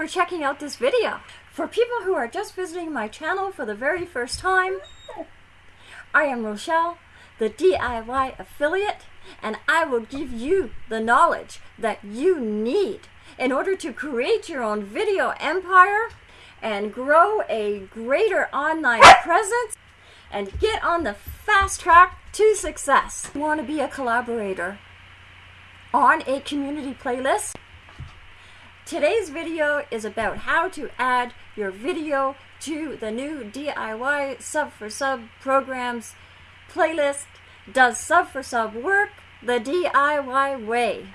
for checking out this video. For people who are just visiting my channel for the very first time, I am Rochelle, the DIY affiliate, and I will give you the knowledge that you need in order to create your own video empire and grow a greater online presence and get on the fast track to success. You want to be a collaborator on a community playlist? Today's video is about how to add your video to the new DIY Sub for Sub programs playlist. Does Sub for Sub work the DIY way?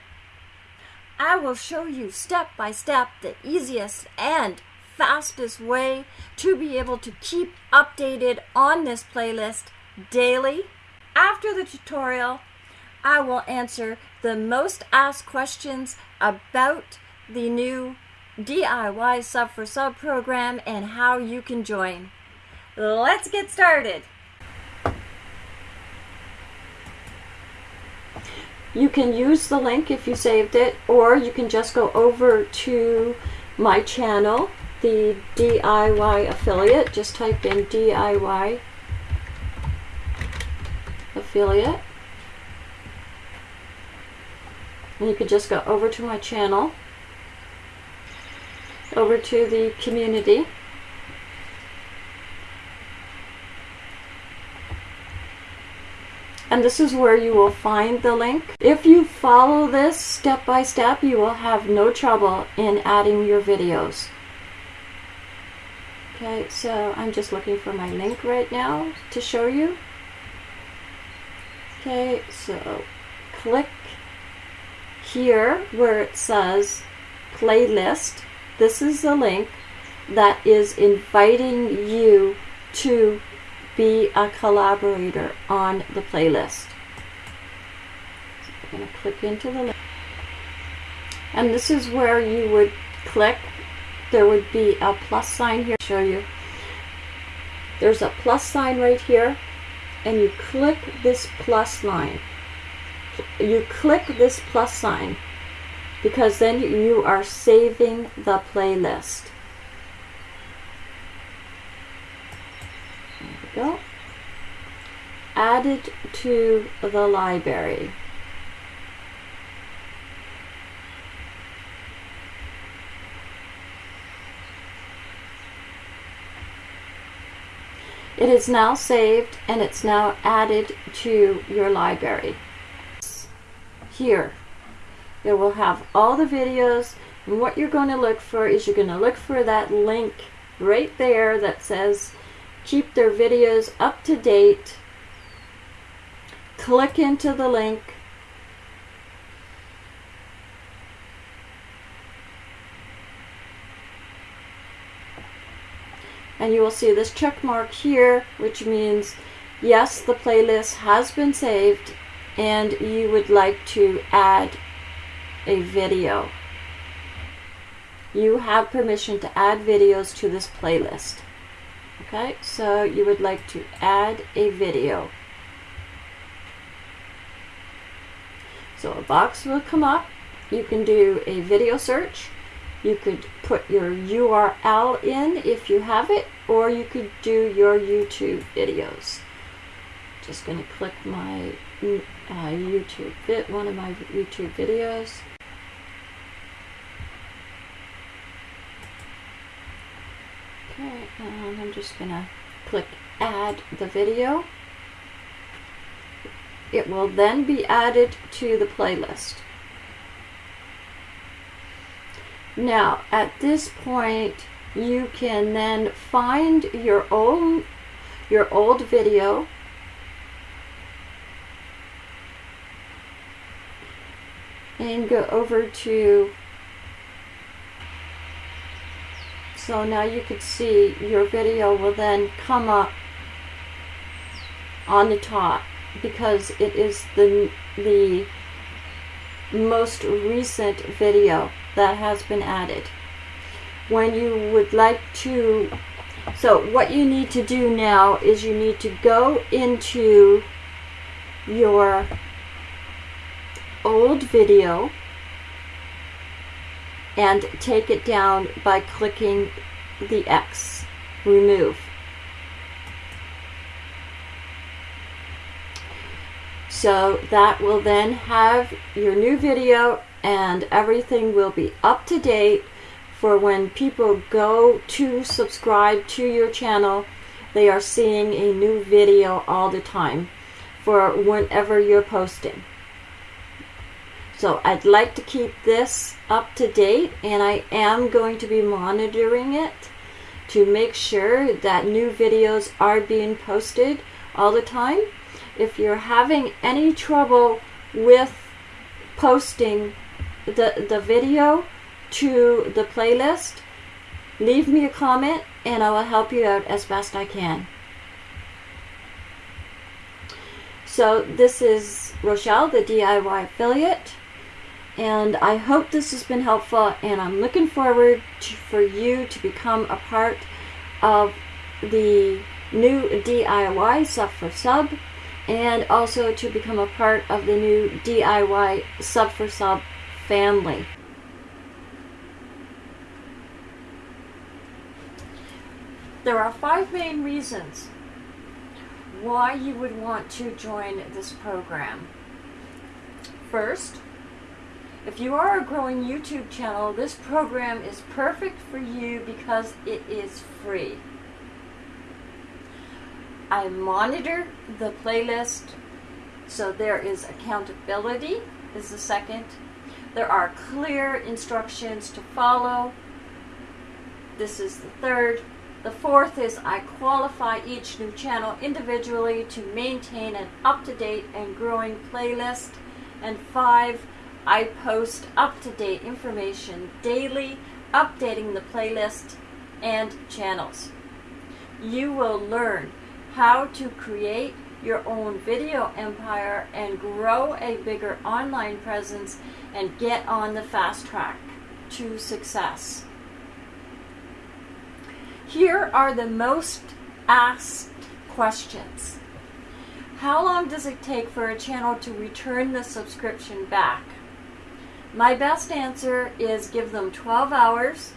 I will show you step by step the easiest and fastest way to be able to keep updated on this playlist daily. After the tutorial, I will answer the most asked questions about the new DIY Sub for Sub program and how you can join. Let's get started. You can use the link if you saved it, or you can just go over to my channel the DIY affiliate. Just type in DIY affiliate. And you could just go over to my channel, over to the community. And this is where you will find the link. If you follow this step by step, you will have no trouble in adding your videos. Okay, so I'm just looking for my link right now to show you. Okay, so click here where it says playlist. This is the link that is inviting you to be a collaborator on the playlist. So I'm going to click into the link. And this is where you would click there would be a plus sign here. Show you. There's a plus sign right here, and you click this plus line. You click this plus sign because then you are saving the playlist. There we go. Added to the library. It is now saved and it's now added to your library. Here, it will have all the videos and what you're going to look for is you're going to look for that link right there that says keep their videos up to date. Click into the link and you will see this check mark here which means yes the playlist has been saved and you would like to add a video. You have permission to add videos to this playlist. Okay? So you would like to add a video. So a box will come up. You can do a video search. You could put your URL in if you have it, or you could do your YouTube videos. Just going to click my uh, YouTube one of my YouTube videos. Okay, and I'm just going to click add the video. It will then be added to the playlist. Now, at this point, you can then find your old, your old video and go over to so now you can see your video will then come up on the top because it is the the most recent video that has been added. When you would like to, so what you need to do now is you need to go into your old video and take it down by clicking the X, remove. So that will then have your new video and everything will be up to date for when people go to subscribe to your channel, they are seeing a new video all the time for whenever you're posting. So I'd like to keep this up to date and I am going to be monitoring it to make sure that new videos are being posted all the time. If you're having any trouble with posting the, the video to the playlist, leave me a comment and I will help you out as best I can. So this is Rochelle, the DIY affiliate, and I hope this has been helpful and I'm looking forward to, for you to become a part of the new DIY sub for sub and also to become a part of the new DIY sub for sub family. There are five main reasons why you would want to join this program. First, if you are a growing YouTube channel, this program is perfect for you because it is free. I monitor the playlist so there is accountability is the second. There are clear instructions to follow. This is the third. The fourth is I qualify each new channel individually to maintain an up-to-date and growing playlist. And five, I post up-to-date information daily, updating the playlist and channels. You will learn how to create your own video empire and grow a bigger online presence and get on the fast track to success. Here are the most asked questions. How long does it take for a channel to return the subscription back? My best answer is give them 12 hours.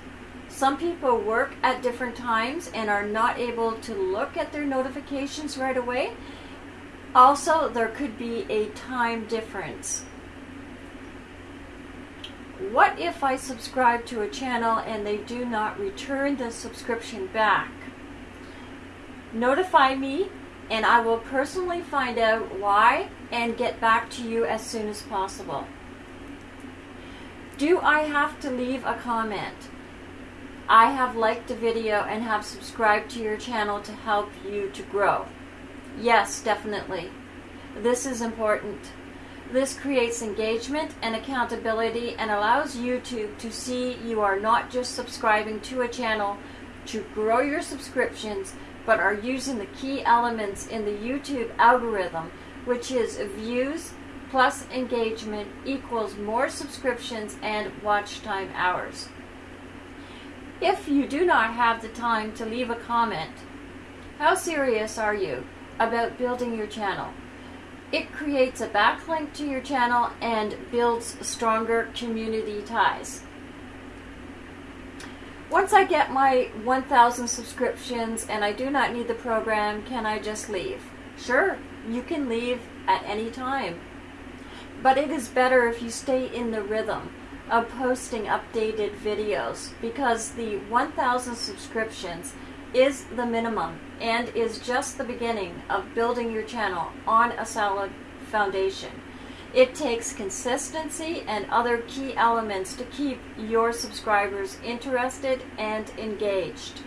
Some people work at different times and are not able to look at their notifications right away. Also, there could be a time difference. What if I subscribe to a channel and they do not return the subscription back? Notify me and I will personally find out why and get back to you as soon as possible. Do I have to leave a comment? I have liked a video and have subscribed to your channel to help you to grow. Yes, definitely. This is important. This creates engagement and accountability and allows YouTube to see you are not just subscribing to a channel to grow your subscriptions, but are using the key elements in the YouTube algorithm, which is views plus engagement equals more subscriptions and watch time hours. If you do not have the time to leave a comment, how serious are you about building your channel? It creates a backlink to your channel and builds stronger community ties. Once I get my 1,000 subscriptions and I do not need the program, can I just leave? Sure, you can leave at any time. But it is better if you stay in the rhythm of posting updated videos because the 1,000 subscriptions is the minimum and is just the beginning of building your channel on a solid foundation. It takes consistency and other key elements to keep your subscribers interested and engaged.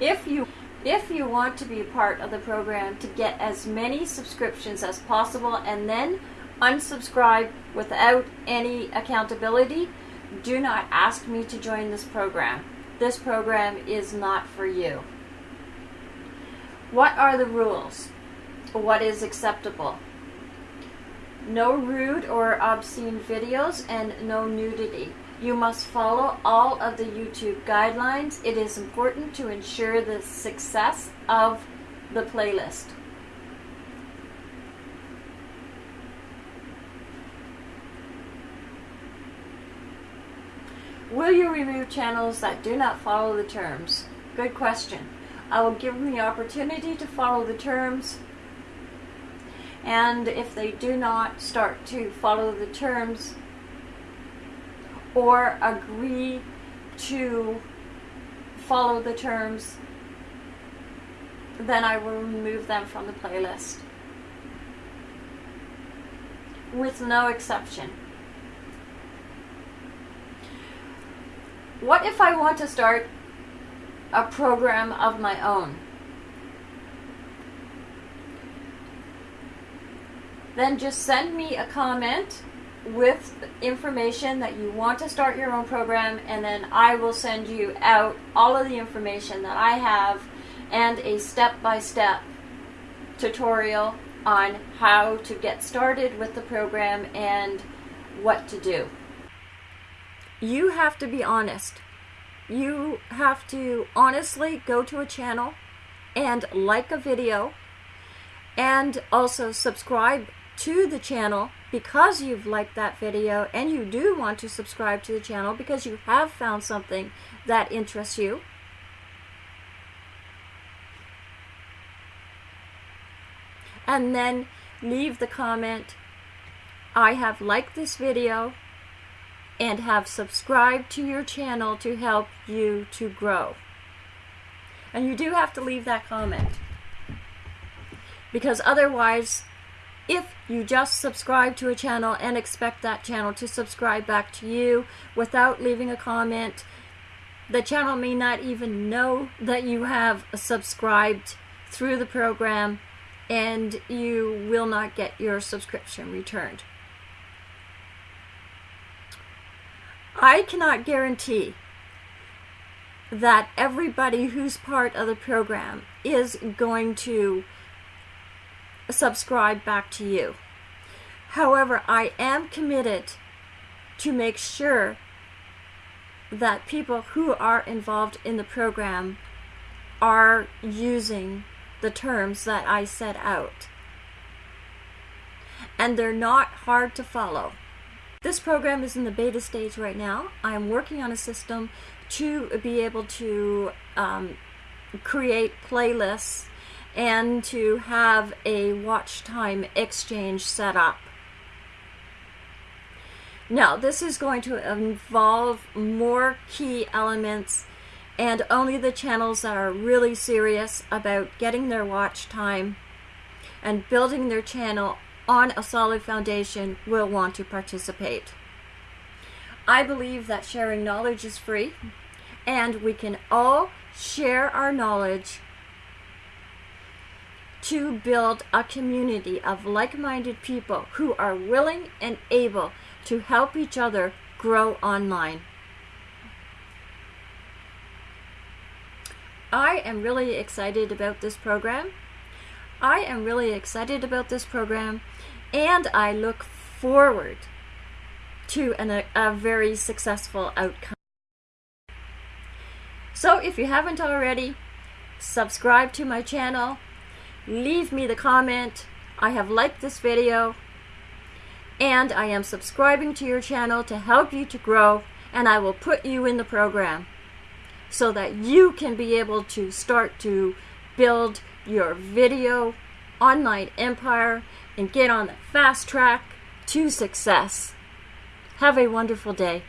If you if you want to be part of the program to get as many subscriptions as possible and then unsubscribe without any accountability, do not ask me to join this program. This program is not for you. What are the rules? What is acceptable? No rude or obscene videos and no nudity. You must follow all of the YouTube guidelines. It is important to ensure the success of the playlist. Will you remove channels that do not follow the terms? Good question. I will give them the opportunity to follow the terms and if they do not start to follow the terms or agree to follow the terms, then I will remove them from the playlist. With no exception. What if I want to start a program of my own? Then just send me a comment with information that you want to start your own program and then I will send you out all of the information that I have and a step-by-step -step tutorial on how to get started with the program and what to do you have to be honest. You have to honestly go to a channel and like a video and also subscribe to the channel because you've liked that video and you do want to subscribe to the channel because you have found something that interests you. And then leave the comment, I have liked this video and have subscribed to your channel to help you to grow. And you do have to leave that comment. Because otherwise, if you just subscribe to a channel and expect that channel to subscribe back to you without leaving a comment, the channel may not even know that you have subscribed through the program and you will not get your subscription returned. I cannot guarantee that everybody who's part of the program is going to subscribe back to you. However, I am committed to make sure that people who are involved in the program are using the terms that I set out. And they're not hard to follow. This program is in the beta stage right now. I'm working on a system to be able to um, create playlists and to have a watch time exchange set up. Now, this is going to involve more key elements and only the channels that are really serious about getting their watch time and building their channel on a solid foundation will want to participate. I believe that sharing knowledge is free and we can all share our knowledge to build a community of like-minded people who are willing and able to help each other grow online. I am really excited about this program. I am really excited about this program and I look forward to an, a, a very successful outcome. So if you haven't already, subscribe to my channel, leave me the comment, I have liked this video, and I am subscribing to your channel to help you to grow, and I will put you in the program so that you can be able to start to build your video online empire and get on the fast track to success. Have a wonderful day.